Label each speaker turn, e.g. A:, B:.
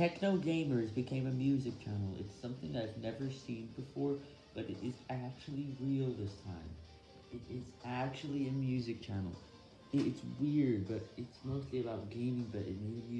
A: Techno Gamers became a music channel. It's something I've never seen before, but it is actually real this time. It is actually a music channel. It's weird, but it's mostly about gaming, but it made a music.